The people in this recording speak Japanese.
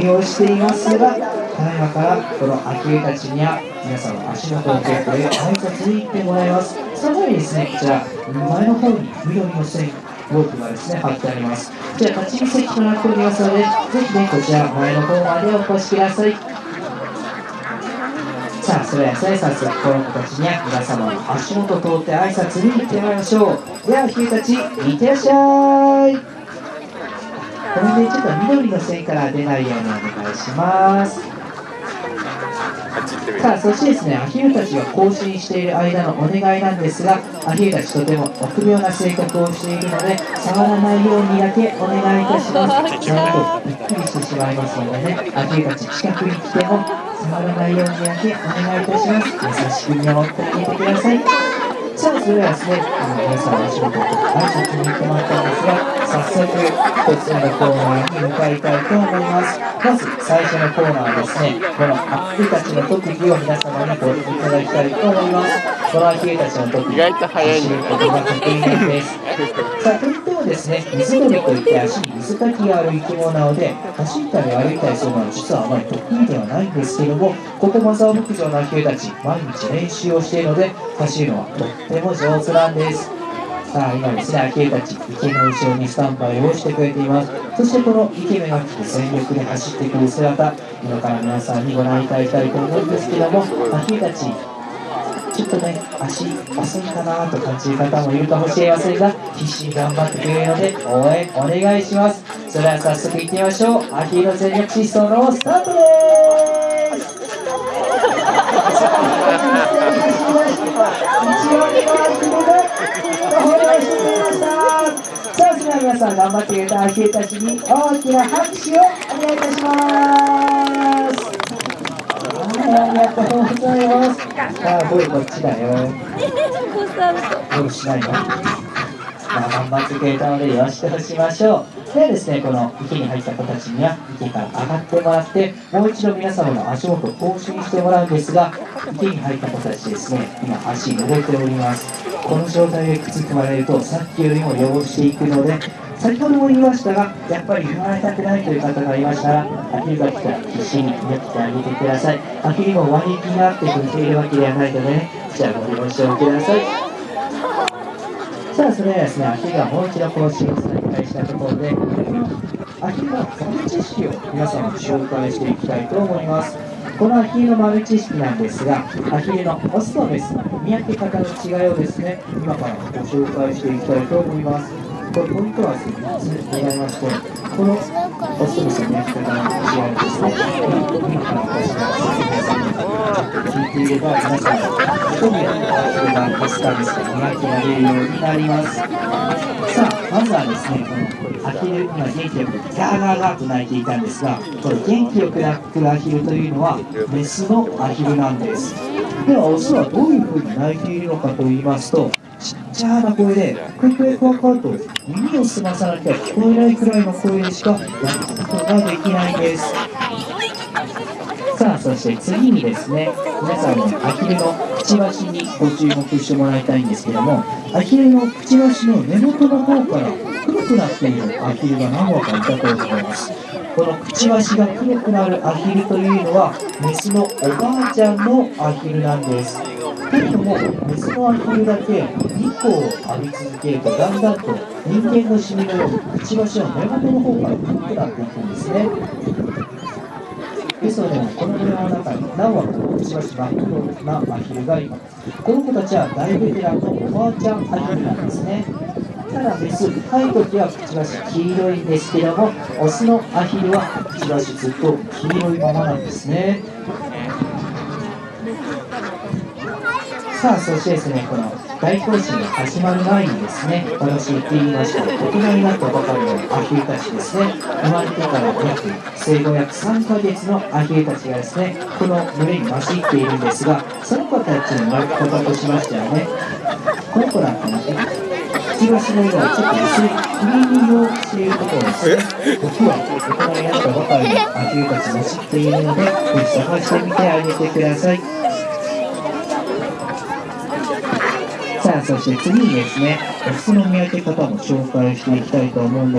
営業していますが、ただいまからこの秋植たちには皆さんの足元をチェックで挨拶に行ってもらいます。その前にですね、こちら、前の方に緑の線、ロープがですね、貼ってあります。こちら、立ち見席となっておりますので、ぜひね、こちら、前の方までお越しください。さあ、それでは、早速、この子たちには皆様の足元を通って挨拶に行ってまいりましょう。では、ひたち、いってらっしゃい。これでちょっと緑の線から出ないようにお願いします。さあそしてですねアヒルたちが行進している間のお願いなんですがアヒルたちとても臆病な性格をしているので触らないようにだけお願いいたします。なんとびっくりしてしまいますのでねアヒルたち近くに来ても触らないようにだけお願いいたします。優しく見守ってあげてくださいさあそれではですねあの皆さんの仕事と挨拶に行ってもらったんですが早速1つ目のコーナーに向かいたいと思いますまず最初のコーナーはですねこのアップたちの特技を皆様にご覧いただきたいと思いますこのアヒルたちの特技意外と早い走ることが得意なんですさあもですね水鳥といって足に水かきがある生き物なので走ったり歩いたりするのは実はあまり得意ではないんですけどもここマザー牧場のアヒルたち毎日練習をしているので走るのはとっても上手なんですさあ今ですね、秋江たち、池の後ろにスタンバイをしてくれています。そしてこの池目が来て全力で走ってくる姿、今から皆さんにご覧いただきたいと思うんですけども、秋江たち、ちょっとね、足遅いかなと感じる方もいるかもしれませんが、必死に頑張ってくれるので、応援お願いします。それでは早速行ってみましょう。アヒーの全力疾走のスタートです皆さん頑張ってくれたアヒルたちに大きな拍手をお願いいたしますはいありがとうございますさあボイこっちだよ。ボイしないの？まあ頑張ってくれたのでよしとしましょう。ではですねこの池に入った子たちには池から上がってもらってもう一度皆様の足元を更新してもらうんですが池に入った子たちですね今足濡れております。この状態で靴踏まれるとさっきよりも汚していくので先ほども言いましたがやっぱり踏まれたくないという方がいましたらアヒルが来たら必死にやってあげてください。アヒルも割引があって踏んでいるわけではないのでねじゃあご了承ください。さあそれではですねアヒルがもう一度更新を再開したところでアヒルの豆知識を皆さんに紹介していきたいと思います。このアヒルの豆知識なんですが、アヒルのオスとメスの見分け方の違いをですね、今からご紹介していきたいと思います。これポイントはですね3つございまして、このオスとメスの見分け方の違いをですね、今から私が説明させて聞いていれば、皆さんがどにアヒルがオスかメスか見分けられるようになります。さあ、まずはですね、このアヒル、今元気よくガーガーガーと鳴いていた。んですが、これ元気よく鳴くアヒルというのはメスのアヒルなんです。では、オスはどういうふうに鳴いているのかと言いますと、ちっちゃな声で、クイクイクワクワと耳を澄まさなきゃ聞こえないくらいの声でしか鳴くことができないんです。さあ、そして次にですね、皆さんのアヒルのくちばしにご注目してもらいたいんですけども、アヒルのくちばしの根元の方から黒くなっているアヒルが何羽かいたと思いますこのくちばしが黒くなるアヒルというのはメスのおばあちゃんのアヒルなんですけれどもメスのアヒルだけ日光を浴び続けるとだんだんと人間のシミのようにくちばしの根元の方から黒くなっていくんですねですので、この村の中に何羽かくちばし真っ黒なアヒルがいます。この子たちは大ベテランのおばあちゃんアヒルなんですね。ただメス、深い時はくちばし黄色いんですけども、オスのアヒルはくちばしずっと黄色いままなんですね。さあ、そしてですね、この大行進が始まる前にですね、私言ってみました大人になったばかりのアヒルたちですね、生まれてから約生後約3ヶ月のアヒルたちがですね、この群れに混じっているんですが、その子たちの生まれ方としましてはね、この子なんかね、くちばしの色はちょっと薄いクリーム色をしているところですね。僕は大人になったばかりのアヒルたちも知っているので、ぜひ探してみてあげてください。さあ、そして次にですね、オスの見分け方も紹介していきたいと思うんです